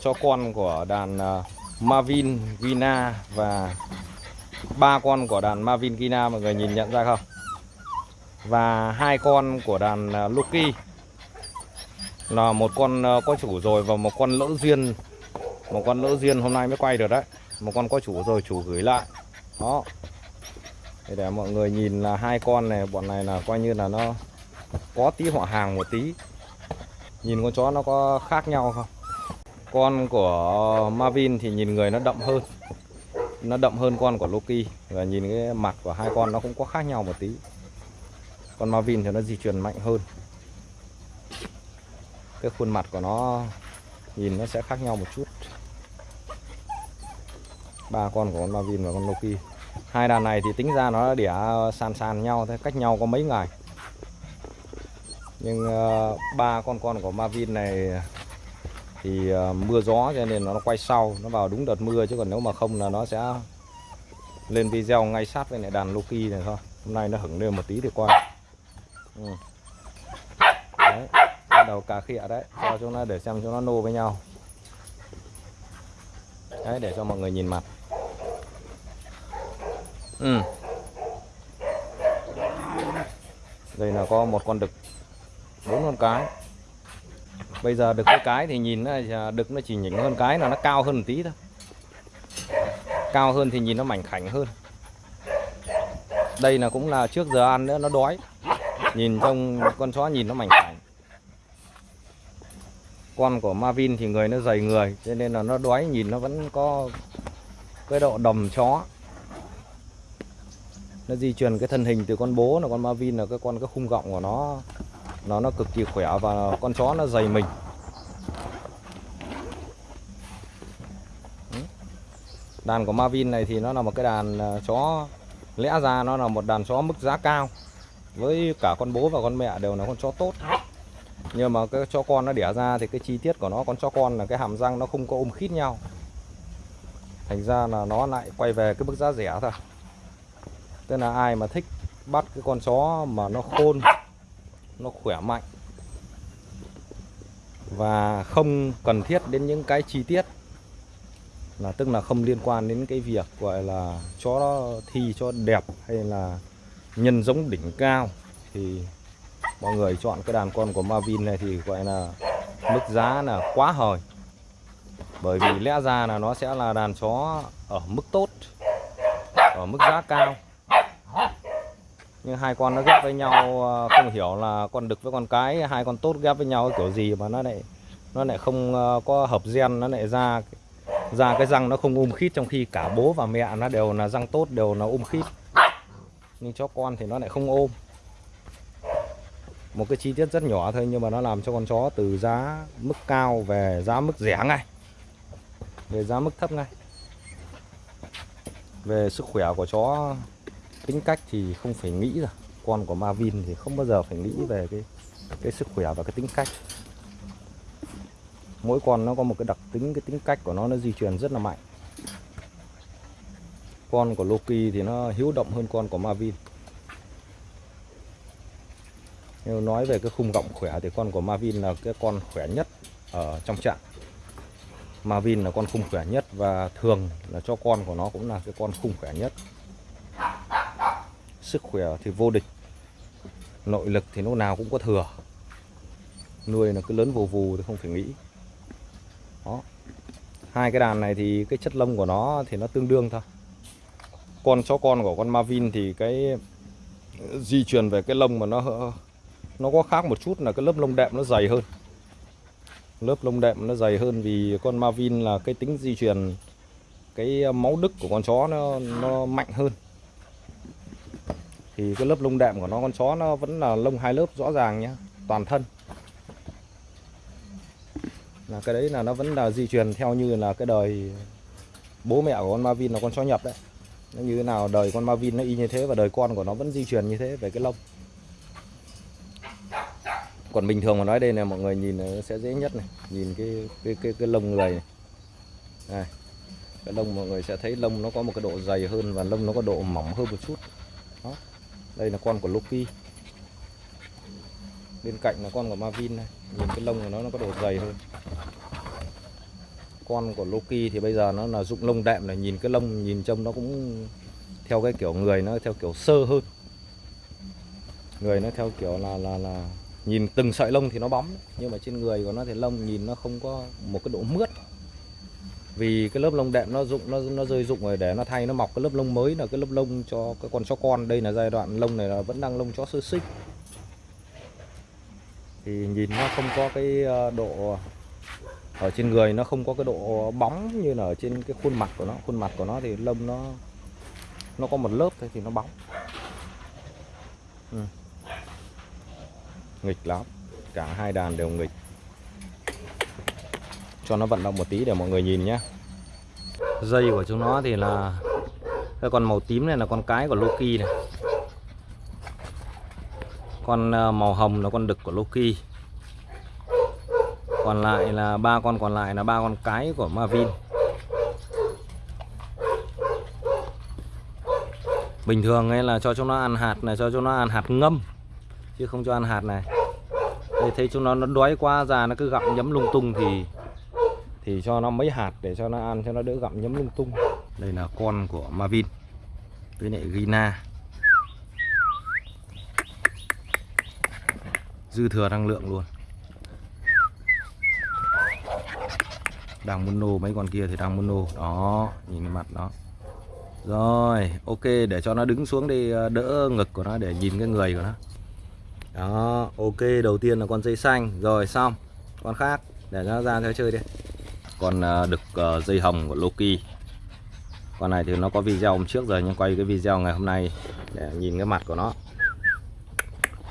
cho con của đàn ờ, Marvin Gina và ba con của đàn Marvin Gina mọi người nhìn nhận ra không? Và hai con của đàn ờ, Lucky là một con ờ, có chủ rồi và một con lỡ duyên. Một con lỡ duyên hôm nay mới quay được đấy. Một con có chủ rồi chủ gửi lại. Đó. Để, để mọi người nhìn là hai con này bọn này là coi như là nó có tí họ hàng một tí. Nhìn con chó nó có khác nhau không? Con của Marvin thì nhìn người nó đậm hơn. Nó đậm hơn con của Loki. Và nhìn cái mặt của hai con nó cũng có khác nhau một tí. Con Marvin thì nó di chuyển mạnh hơn. Cái khuôn mặt của nó nhìn nó sẽ khác nhau một chút. Ba con của con Marvin và con Loki. Hai đàn này thì tính ra nó đẻ sàn sàn nhau thế cách nhau có mấy ngày. Nhưng uh, ba con con của Marvin này thì ờ, mưa gió cho nên nó quay sau, nó vào đúng đợt mưa chứ còn nếu mà không là nó sẽ lên video ngay sát với lại đàn Loki này thôi. Hôm nay nó hửng lên một tí thì qua. Ừ. đấy, bắt đầu cà khịa đấy, cho chúng nó để xem cho nó nô với nhau. Đấy, để cho mọi người nhìn mặt. Ừ. đây là có một con đực, bốn con cái bây giờ đực cái cái thì nhìn nó đực nó chỉ nhỉnh hơn cái là nó cao hơn một tí thôi. Cao hơn thì nhìn nó mảnh khảnh hơn. Đây là cũng là trước giờ ăn nữa, nó đói. Nhìn trong con chó nhìn nó mảnh khảnh. Con của Marvin thì người nó dày người, cho nên là nó đói, nhìn nó vẫn có cái độ đầm chó. Nó di truyền cái thân hình từ con bố là con Marvin là cái con, cái khung gọng của nó nó nó cực kỳ khỏe và con chó nó dày mình. Ừ. Đàn của Marvin này thì nó là một cái đàn à, chó lẽ ra nó là một đàn chó mức giá cao. Với cả con bố và con mẹ đều là con chó tốt. Nhưng mà cái chó con nó đẻ ra thì cái chi tiết của nó, con chó con là cái hàm răng nó không có ôm khít nhau. Thành ra là nó lại quay về cái mức giá rẻ thôi. Tức là ai mà thích bắt cái con chó mà nó khôn nó khỏe mạnh và không cần thiết đến những cái chi tiết là tức là không liên quan đến cái việc, gọi là chó thi cho đẹp hay là nhân giống đỉnh cao. Thì mọi người chọn cái đàn con của Marvin này thì gọi là mức giá là quá hời. Bởi vì lẽ ra là nó sẽ là đàn chó ở mức tốt, ở mức giá cao nhưng hai con nó ghép với nhau ờ, không hiểu là con đực với con cái, hai con tốt ghép với nhau kiểu gì mà nó lại nó lại không ờ, có hợp gen, nó lại ra ra cái răng nó không um khít, trong khi cả bố và mẹ nó đều là răng tốt, đều là um khít. Nhưng chó con thì nó lại không ôm. Một cái chi tiết rất nhỏ thôi nhưng mà nó làm cho con chó từ giá mức cao về giá mức rẻ ngay. Về giá mức thấp ngay. Về sức khỏe của chó tính cách thì không phải nghĩ rồi. Con của Marvin thì không bao giờ phải nghĩ về cái cái sức khỏe và cái tính cách. Mỗi con nó có một cái đặc tính, cái tính cách của nó nó di truyền rất là mạnh. Con của Loki thì nó hiếu động hơn con của Marvin. Nếu nói về cái khung gọng khỏe thì con của Marvin là cái con khỏe nhất ở trong trại. Marvin là con khung khỏe nhất và thường là cho con của nó cũng là cái con khung khỏe nhất sức khỏe thì vô địch. Nội lực thì lúc nào cũng có thừa. Nuôi là cứ lớn vù vù thì không phải nghĩ. Đó. Hai cái đàn này thì cái chất lông của nó thì nó tương đương thôi. Con chó con của con Marvin thì cái di truyền về cái lông mà nó nó có khác một chút là cái lớp lông đệm nó dày hơn. Lớp lông đệm nó dày hơn vì con Marvin là cái tính di truyền, cái máu đức của con chó nó nó mạnh hơn thì cái lớp lông đệm của nó con chó nó vẫn là lông hai lớp rõ ràng nhé toàn thân. Là cái đấy là nó vẫn là di truyền theo như là cái đời bố mẹ của con Marvin là con chó nhập đấy. Nó như thế nào đời con Marvin nó y như thế và đời con của nó vẫn di truyền như thế về cái lông. Còn bình thường mà nói đây này mọi người nhìn nó sẽ dễ nhất này. Nhìn cái cái cái, cái lông người này. này cái lông mọi người sẽ thấy lông nó có một cái độ dày hơn và lông nó có độ mỏng hơn một chút. Đó đây là con của Loki. Bên cạnh là con của Marvin này. Nhìn cái lông của nó nó có độ dày hơn. Con của Loki thì bây giờ nó là dụng lông đệm này. Nhìn cái lông, nhìn trông nó cũng theo cái kiểu người, nó theo kiểu sơ hơn. Người nó theo kiểu là là là nhìn từng sợi lông thì nó bóng. Nhưng mà trên người của nó thì lông nhìn nó không có một cái độ mướt vì cái lớp lông đệm nó dụng nó nó rơi dụng rồi để nó thay, nó mọc cái lớp lông mới là cái lớp lông cho cái con chó con. Đây là giai đoạn lông này là vẫn đang lông chó sơ sinh. Thì nhìn nó không có cái ờ, độ ở trên người, nó không có cái độ bóng như là ở trên cái khuôn mặt của nó. Khuôn mặt của nó thì lông nó nó có một lớp thôi thì nó bóng. Ừ. nghịch lắm. Cả hai đàn đều nghịch cho nó vận động một tí để mọi người nhìn nhé dây của chúng nó thì là cái con màu tím này là con cái của Loki này. Con ờ, màu hồng là con đực của Loki. Còn lại là ba con, còn lại là ba con cái của Marvin. Bình thường ấy là cho chúng nó ăn hạt này, cho chúng nó ăn hạt ngâm, chứ không cho ăn hạt này. Đây thấy chúng nó nó đói quá già nó cứ gặm nhấm lung tung thì thì cho nó mấy hạt để cho nó ăn cho nó đỡ gặm nhấm lung tung. Đây là con của Marvin, với lại Gina dư thừa năng lượng luôn. Đang muốn nô mấy con kia thì đang muốn nô. Đó, nhìn cái mặt nó rồi, ok, để cho nó đứng xuống đi ờ, đỡ ngực của nó để nhìn cái người của nó. Đó, ok, đầu tiên là con dây xanh. Rồi, xong. Con khác, để nó ra theo chơi đi con à, đực à, dây hồng của Loki. Con này thì nó có video hôm trước rồi, nhưng quay cái video ngày hôm nay để nhìn cái mặt của nó.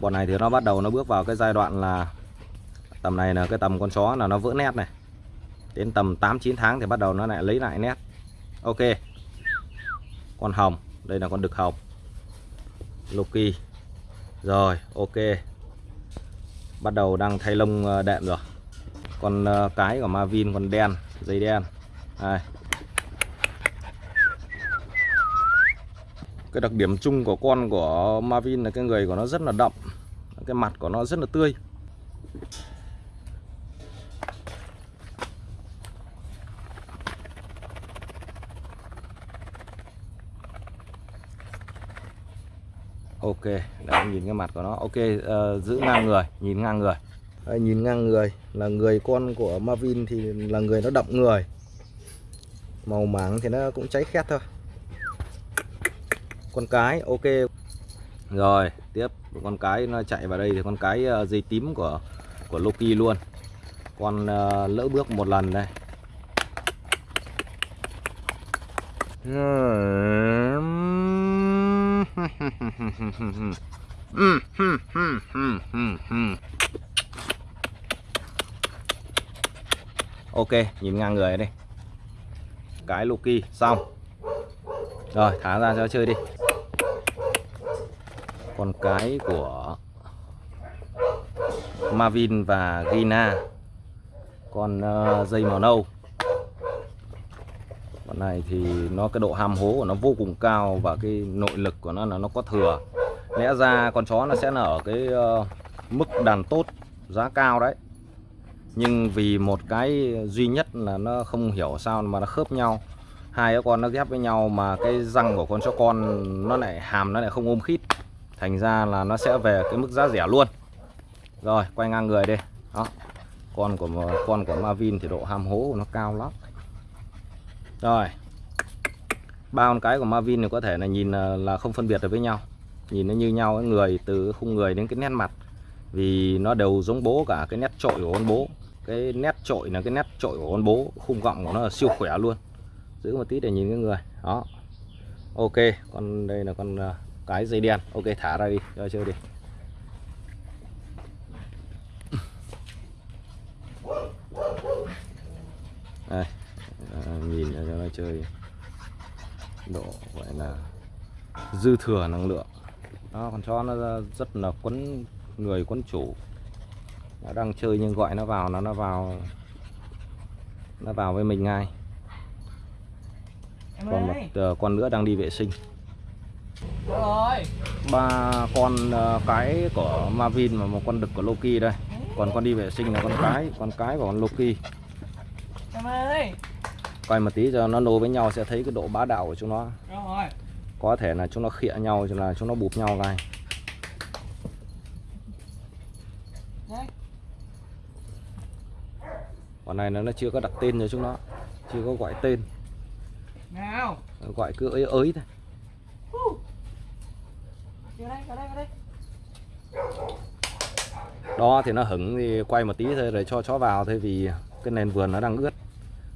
Bọn này thì nó bắt đầu nó bước vào cái giai đoạn là tầm này là cái tầm con chó là nó vỡ nét này. Đến tầm 8 9 tháng thì bắt đầu nó lại lấy lại nét. Ok. Con hồng. Đây là con đực hồng. Loki. Rồi, ok. Bắt đầu đang thay lông à, đệm rồi con ờ, cái của Marvin còn đen dây đen. Đây. cái đặc điểm chung của con của Marvin là cái người của nó rất là đậm cái mặt của nó rất là tươi. Ok đấy nhìn cái mặt của nó. Ok uh, giữ ngang người nhìn ngang người đấy, nhìn ngang người là người con của Marvin thì là người nó đậm người. Màu mảng thì nó cũng cháy khét thôi. Con cái ok. Rồi tiếp. Con cái nó chạy vào đây thì con cái ờ, dây tím của của Loki luôn. Con uh, lỡ bước một lần đây. ok nhìn ngang người đây cái Loki xong. Rồi thả ra cho chơi đi. Con cái của Marvin và Gina. Con uh, dây màu nâu. Con này thì nó cái độ ham hố của nó vô cùng cao và cái nội lực của nó là nó có thừa. Lẽ ra con chó nó sẽ là ở cái uh, mức đàn tốt giá cao đấy nhưng vì một cái duy nhất là nó không hiểu sao mà nó khớp nhau. Hai cái con nó ghép với nhau mà cái răng của con chó con nó lại hàm, nó lại không ôm khít. Thành ra là nó sẽ về cái mức giá rẻ luôn. Rồi, quay ngang người đi. Đó. Con của con của Marvin thì độ ham hố của nó cao lắm. Rồi. Ba con cái của Marvin thì có thể là nhìn à, là không phân biệt được với nhau. Nhìn nó như nhau người từ khung người đến cái nét mặt. Vì nó đều giống bố cả cái nét trội của con bố cái nét trội là cái nét trội của con bố khung gọng của nó là siêu khỏe luôn. Giữ một tí để nhìn cái người. Đó. Ok con đây là con à, cái dây đen. Ok thả ra đi cho chơi đi. Đây à, nhìn cho nó chơi độ gọi là dư thừa năng lượng. Đó con chó nó rất là quấn người quấn chủ nó đang chơi nhưng gọi nó vào nó nó vào nó vào với mình ngay. Còn một uh, con nữa đang đi vệ sinh. Ba con uh, cái của Marvin và một con đực của Loki đây. Còn con đi vệ sinh là con cái con cái của con Loki. Em ơi. Quay một tí cho nó nối với nhau sẽ thấy cái độ bá đạo của chúng nó. Rồi. Có thể là chúng nó khịa nhau là chúng nó bụp nhau này còn này nó nó chưa có đặt tên cho chúng nó chưa có gọi tên. Nào. Gọi cứ ới ới thôi. Đó thì nó hứng thì quay một tí thôi rồi cho chó vào thôi vì cái nền vườn nó đang ướt.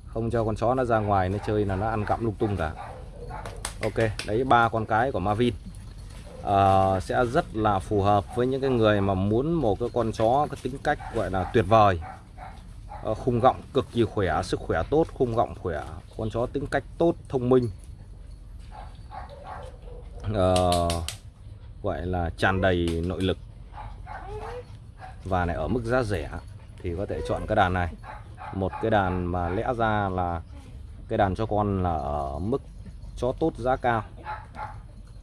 Không cho con chó nó ra ngoài nó chơi là nó ăn cặm lung tung cả. Ok đấy ba con cái của Marvin. Ờ, sẽ rất là phù hợp với những cái người mà muốn một cái con chó có tính cách gọi là tuyệt vời Ờ, khung gọng cực kỳ khỏe sức khỏe tốt khung gọng khỏe. Con chó tính cách tốt thông minh. Ờ, gọi là tràn đầy nội lực. Và này ở mức giá rẻ thì có thể chọn cái đàn này. Một cái đàn mà lẽ ra là cái đàn cho con là ở mức chó tốt giá cao.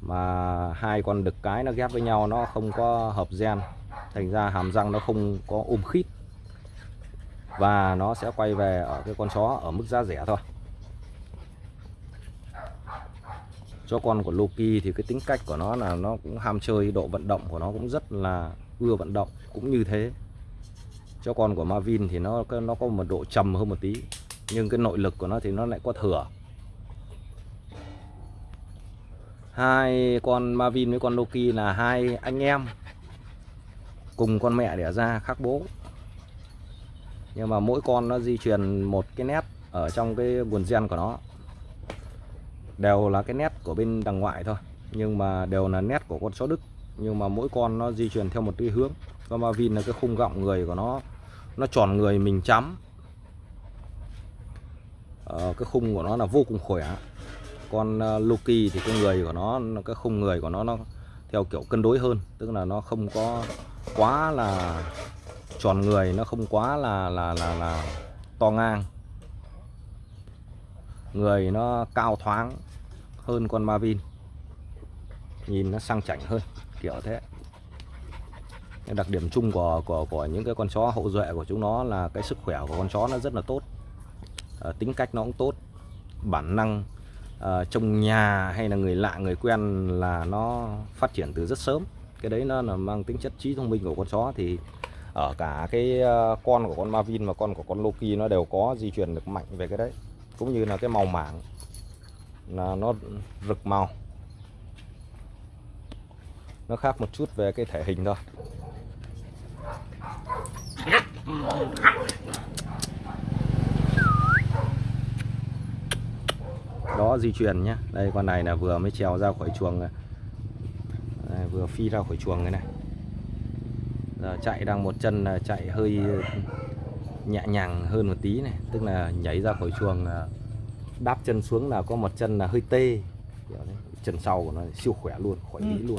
Mà hai con đực cái nó ghép với nhau nó không có hợp gen. Thành ra hàm răng nó không có ôm khít và nó sẽ quay về ở cái con chó ở mức giá rẻ thôi. Cho con của Loki thì cái tính cách của nó là nó cũng ham chơi, độ vận động của nó cũng rất là ưa vận động, cũng như thế. Cho con của Marvin thì nó nó có một độ trầm hơn một tí, nhưng cái nội lực của nó thì nó lại có thừa. Hai con Marvin với con Loki là hai anh em cùng con mẹ đẻ ra, khác bố nhưng mà mỗi con nó di truyền một cái nét ở trong cái nguồn gen của nó. Đều là cái nét của bên đằng ngoại thôi nhưng mà đều là nét của con chó Đức. Nhưng mà mỗi con nó di truyền theo một cái hướng. Con Marvin là cái khung gọng người của nó nó tròn người mình chấm ờ, cái khung của nó là vô cùng khỏe. Con ờ, Loki thì cái người của nó cái khung người của nó nó theo kiểu cân đối hơn. Tức là nó không có quá là tròn người nó không quá là là là là to ngang. Người nó cao thoáng hơn con Marvin nhìn nó sang chảnh hơn kiểu thế. Đặc điểm chung của của của những cái con chó hậu duệ của chúng nó là cái sức khỏe của con chó nó rất là tốt. À, tính cách nó cũng tốt. Bản năng ờ, à, trong nhà hay là người lạ người quen là nó phát triển từ rất sớm. Cái đấy nó là mang tính chất trí thông minh của con chó. Thì ở cả cái ờ, con của con Marvin và con của con Loki nó đều có di chuyển được mạnh về cái đấy. Cũng như là cái màu mảng là nó rực màu. Nó khác một chút về cái thể hình thôi. Đó di chuyển nhé đây con này là vừa mới trèo ra khỏi chuồng này. Đây, vừa phi ra khỏi chuồng cái này giờ chạy đang một chân là chạy hơi nhẹ nhàng hơn một tí này. Tức là nhảy ra khỏi chuồng đáp chân xuống là có một chân là hơi tê. Chân sau của nó siêu khỏe luôn khỏi ý luôn